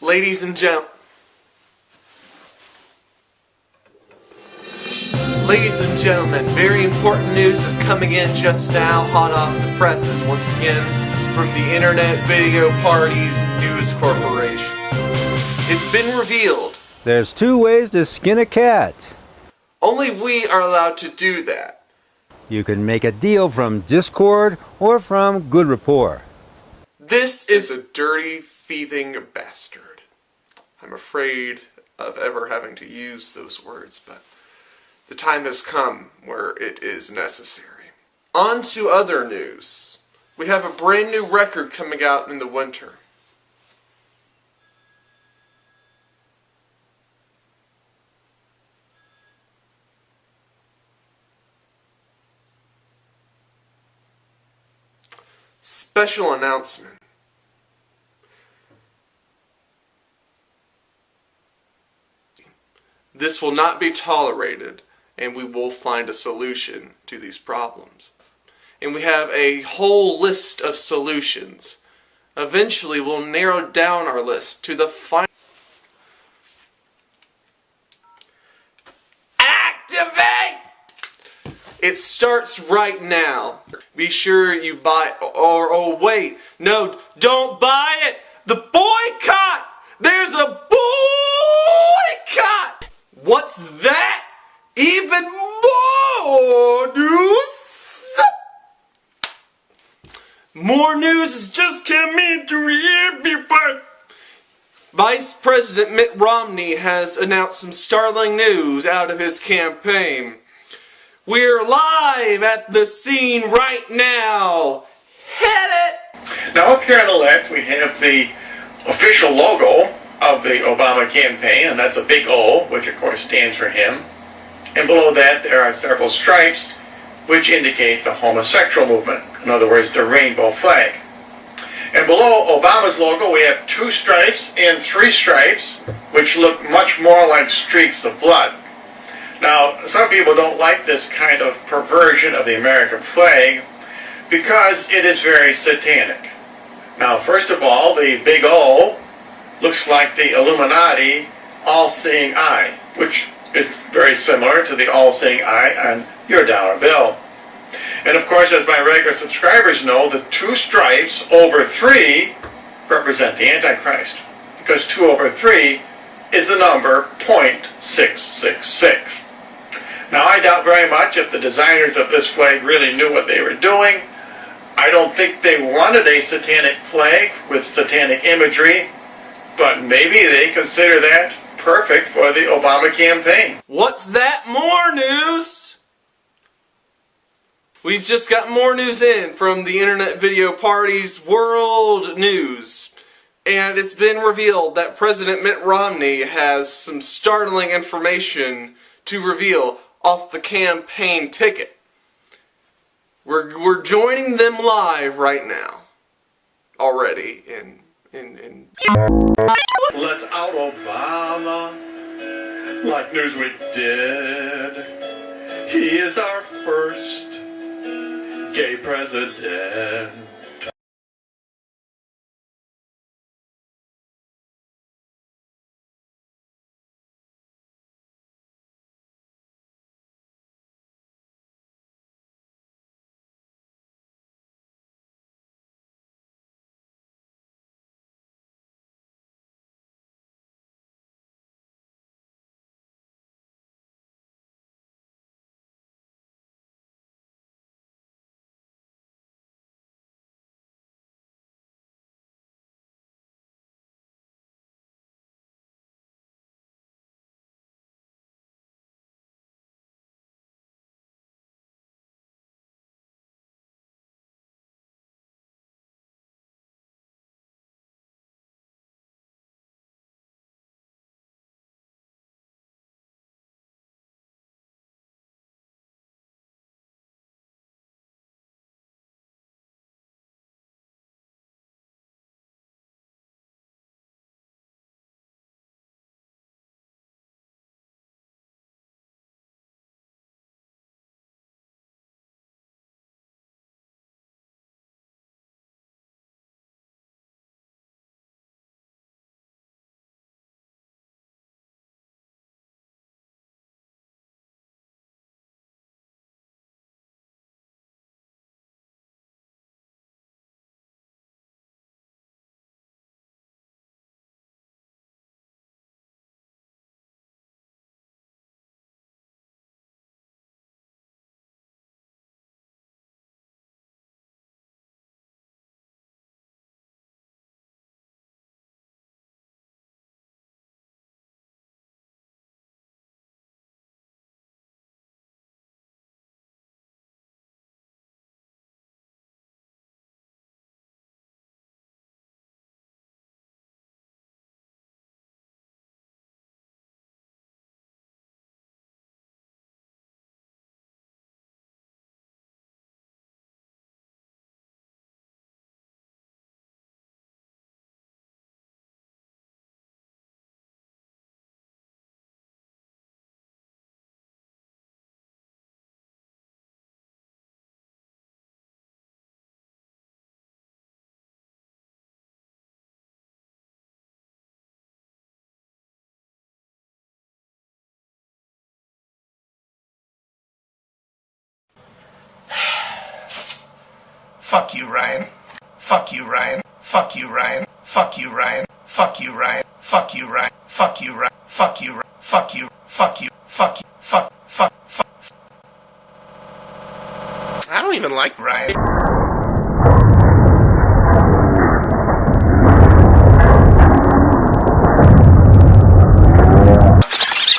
Ladies and gentlemen, Ladies and gentlemen, very important news is coming in just now, hot off the presses, once again, from the Internet Video Parties News Corporation. It's been revealed. There's two ways to skin a cat. Only we are allowed to do that. You can make a deal from Discord or from Good Rapport. This is a dirty, thieving bastard. I'm afraid of ever having to use those words, but the time has come where it is necessary. On to other news. We have a brand new record coming out in the winter. Special announcement. This will not be tolerated and we will find a solution to these problems. And we have a whole list of solutions. Eventually we'll narrow down our list to the final Activate! It starts right now. Be sure you buy or oh wait, no, don't buy it! The boycott! There's a boycott! What's that? Even more news? More news has just come into people. Vice President Mitt Romney has announced some startling news out of his campaign. We're live at the scene right now. Hit it! Now up here on the left we have the official logo of the Obama campaign, and that's a big O, which of course stands for him. And below that there are several stripes which indicate the homosexual movement, in other words, the rainbow flag. And below Obama's logo we have two stripes and three stripes, which look much more like streaks of blood. Now, some people don't like this kind of perversion of the American flag because it is very satanic. Now, first of all, the big O looks like the Illuminati all-seeing eye, which is very similar to the all-seeing eye on your dollar bill. And of course, as my regular subscribers know, the two stripes over three represent the Antichrist, because two over three is the number 0.666. Now, I doubt very much if the designers of this flag really knew what they were doing. I don't think they wanted a satanic flag with satanic imagery but maybe they consider that perfect for the Obama campaign. What's that more news? We've just got more news in from the Internet Video Party's World News. And it's been revealed that President Mitt Romney has some startling information to reveal off the campaign ticket. We're, we're joining them live right now. Already in Let's out Obama like Newsweek did. He is our first gay president. Fuck you, Ryan. Fuck you, Ryan. Fuck you, Ryan. Fuck you, Ryan. Fuck you, Ryan. Fuck you, Ryan. Fuck you, Ryan. Fuck you, fuck you, fuck you, fuck you, fuck, fuck, fuck. I don't even like Ryan.